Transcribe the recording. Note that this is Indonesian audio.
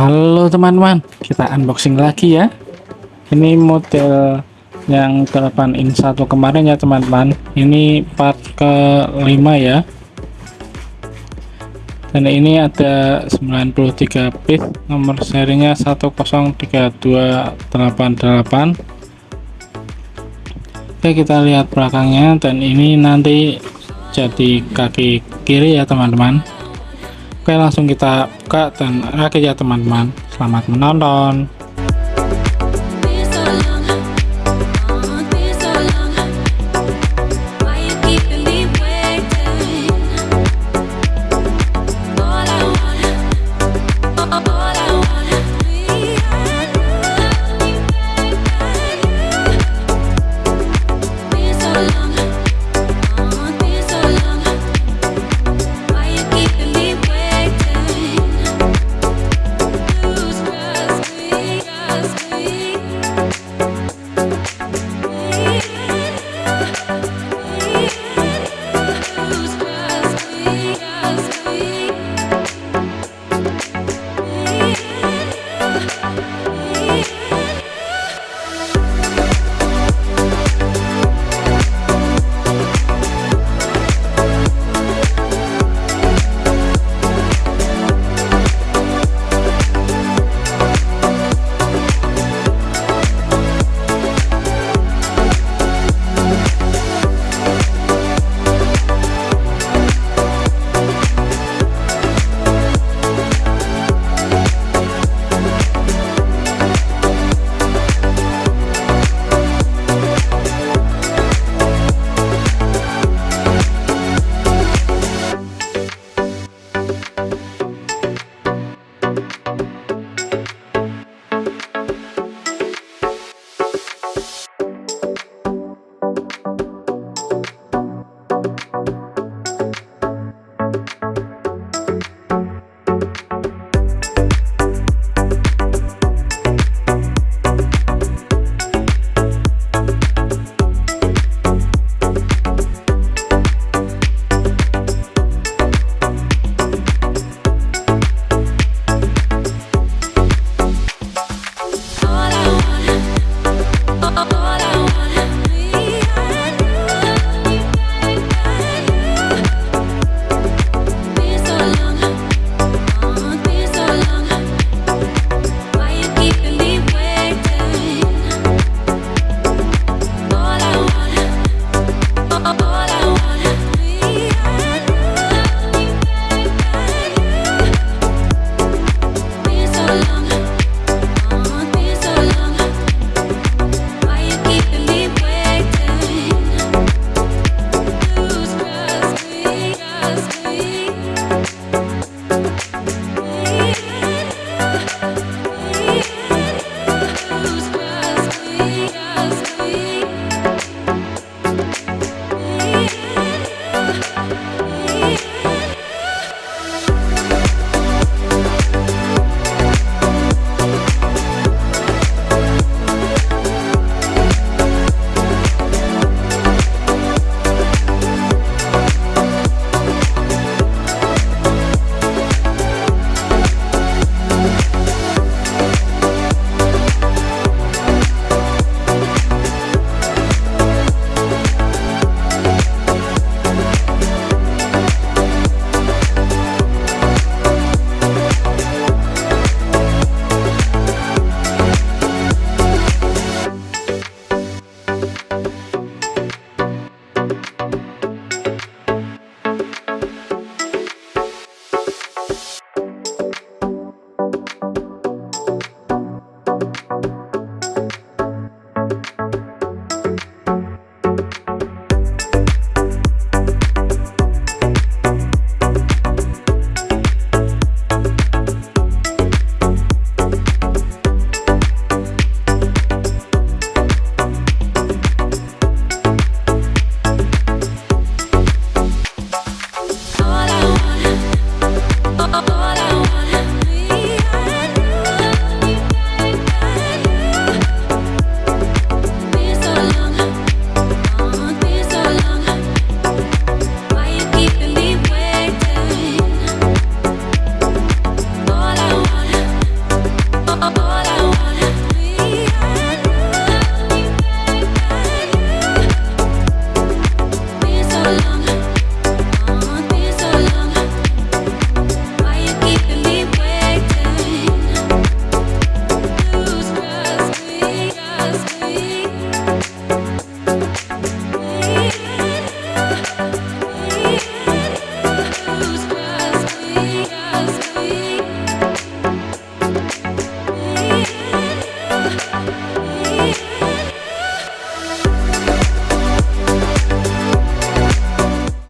Halo teman-teman, kita unboxing lagi ya. Ini model yang 8 in 1 kemarin ya teman-teman. Ini part ke-5 ya. Dan ini ada 93 bit, nomor serinya 103288. Oke, kita lihat belakangnya dan ini nanti jadi kaki kiri ya teman-teman Oke langsung kita buka dan rakit ya teman-teman. Selamat menonton